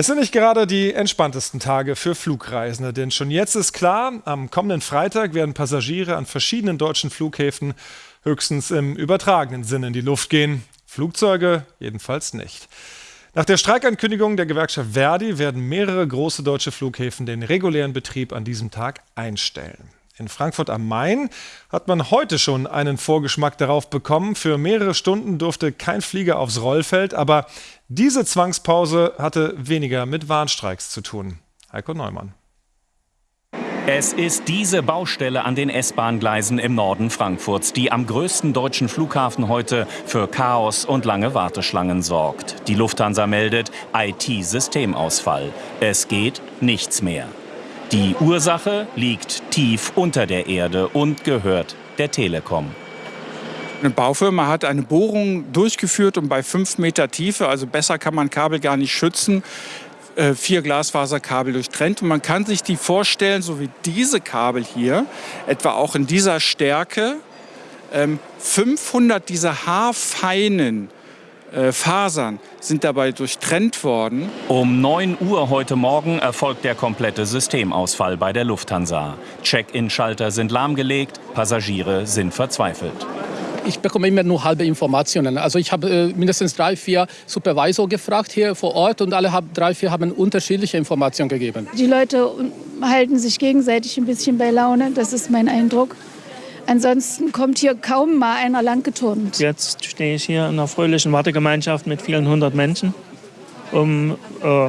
Es sind nicht gerade die entspanntesten Tage für Flugreisende, denn schon jetzt ist klar, am kommenden Freitag werden Passagiere an verschiedenen deutschen Flughäfen höchstens im übertragenen Sinne in die Luft gehen. Flugzeuge jedenfalls nicht. Nach der Streikankündigung der Gewerkschaft Verdi werden mehrere große deutsche Flughäfen den regulären Betrieb an diesem Tag einstellen. In Frankfurt am Main hat man heute schon einen Vorgeschmack darauf bekommen. Für mehrere Stunden durfte kein Flieger aufs Rollfeld, aber diese Zwangspause hatte weniger mit Warnstreiks zu tun. Heiko Neumann. Es ist diese Baustelle an den S-Bahn-Gleisen im Norden Frankfurts, die am größten deutschen Flughafen heute für Chaos und lange Warteschlangen sorgt. Die Lufthansa meldet IT-Systemausfall. Es geht nichts mehr. Die Ursache liegt tief unter der Erde und gehört der Telekom. Eine Baufirma hat eine Bohrung durchgeführt und bei fünf Meter Tiefe, also besser kann man Kabel gar nicht schützen, äh, vier Glasfaserkabel durchtrennt. Und man kann sich die vorstellen, so wie diese Kabel hier, etwa auch in dieser Stärke, 500 ähm, dieser haarfeinen Fasern sind dabei durchtrennt worden. Um 9 Uhr heute Morgen erfolgt der komplette Systemausfall bei der Lufthansa. Check-in-Schalter sind lahmgelegt, Passagiere sind verzweifelt. Ich bekomme immer nur halbe Informationen. Also ich habe äh, mindestens drei, vier Supervisor gefragt hier vor Ort und alle haben, drei, vier haben unterschiedliche Informationen gegeben. Die Leute halten sich gegenseitig ein bisschen bei Laune, das ist mein Eindruck. Ansonsten kommt hier kaum mal einer langgeturnt. Jetzt stehe ich hier in einer fröhlichen Wartegemeinschaft mit vielen hundert Menschen, um äh,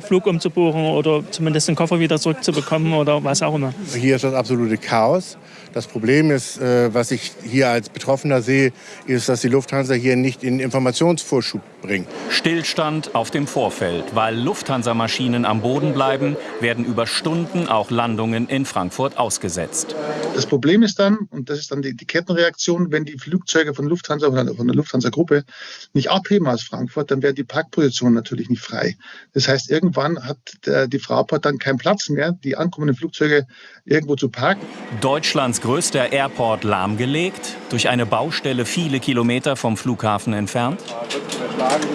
Flug umzubuchen oder zumindest den Koffer wieder zurückzubekommen oder was auch immer. Hier ist das absolute Chaos. Das Problem ist, äh, was ich hier als Betroffener sehe, ist, dass die Lufthansa hier nicht in Informationsvorschub bringt. Stillstand auf dem Vorfeld. Weil Lufthansa-Maschinen am Boden bleiben, werden über Stunden auch Landungen in Frankfurt ausgesetzt. Das Problem ist dann, und das ist dann die, die Kettenreaktion, wenn die Flugzeuge von Lufthansa oder von der Lufthansa-Gruppe nicht abheben aus Frankfurt, dann werden die Parkpositionen natürlich nicht frei. Das heißt, irgendwann hat der, die Fraport dann keinen Platz mehr, die ankommenden Flugzeuge irgendwo zu parken. Deutschlands größter Airport lahmgelegt, durch eine Baustelle viele Kilometer vom Flughafen entfernt?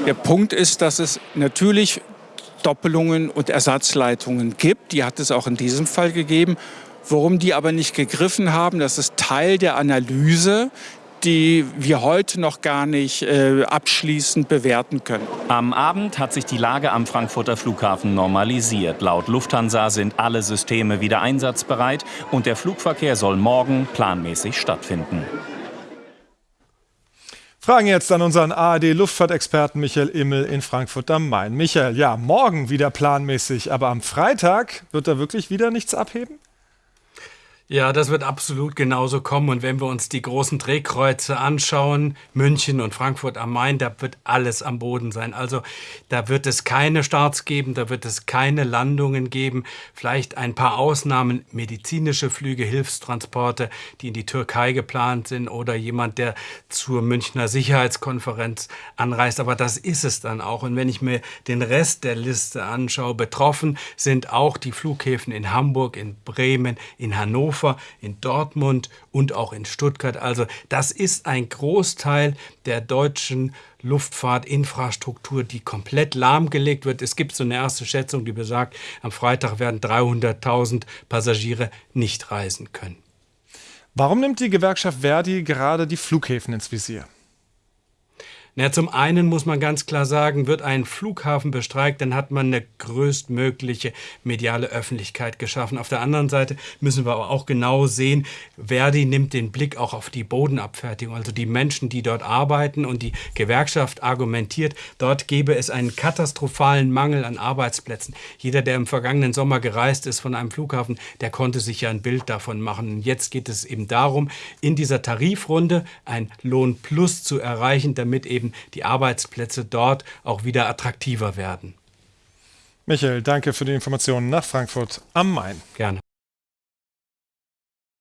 Der Punkt ist, dass es natürlich Doppelungen und Ersatzleitungen gibt. Die hat es auch in diesem Fall gegeben. Warum die aber nicht gegriffen haben, das ist Teil der Analyse, die wir heute noch gar nicht äh, abschließend bewerten können. Am Abend hat sich die Lage am Frankfurter Flughafen normalisiert. Laut Lufthansa sind alle Systeme wieder einsatzbereit und der Flugverkehr soll morgen planmäßig stattfinden. Fragen jetzt an unseren ARD-Luftfahrtexperten Michael Immel in Frankfurt am Main. Michael, ja, morgen wieder planmäßig, aber am Freitag wird da wirklich wieder nichts abheben? Ja, das wird absolut genauso kommen. Und wenn wir uns die großen Drehkreuze anschauen, München und Frankfurt am Main, da wird alles am Boden sein. Also da wird es keine Starts geben, da wird es keine Landungen geben. Vielleicht ein paar Ausnahmen, medizinische Flüge, Hilfstransporte, die in die Türkei geplant sind oder jemand, der zur Münchner Sicherheitskonferenz anreist. Aber das ist es dann auch. Und wenn ich mir den Rest der Liste anschaue, betroffen sind auch die Flughäfen in Hamburg, in Bremen, in Hannover. Hannover, in Dortmund und auch in Stuttgart. Also das ist ein Großteil der deutschen Luftfahrtinfrastruktur, die komplett lahmgelegt wird. Es gibt so eine erste Schätzung, die besagt, am Freitag werden 300.000 Passagiere nicht reisen können. Warum nimmt die Gewerkschaft Verdi gerade die Flughäfen ins Visier? Na, zum einen muss man ganz klar sagen, wird ein Flughafen bestreikt, dann hat man eine größtmögliche mediale Öffentlichkeit geschaffen. Auf der anderen Seite müssen wir aber auch genau sehen, Verdi nimmt den Blick auch auf die Bodenabfertigung, also die Menschen, die dort arbeiten und die Gewerkschaft argumentiert, dort gäbe es einen katastrophalen Mangel an Arbeitsplätzen. Jeder, der im vergangenen Sommer gereist ist von einem Flughafen, der konnte sich ja ein Bild davon machen. Und jetzt geht es eben darum, in dieser Tarifrunde ein Lohnplus zu erreichen, damit eben eben die Arbeitsplätze dort auch wieder attraktiver werden. Michael, danke für die Informationen nach Frankfurt am Main. Gerne.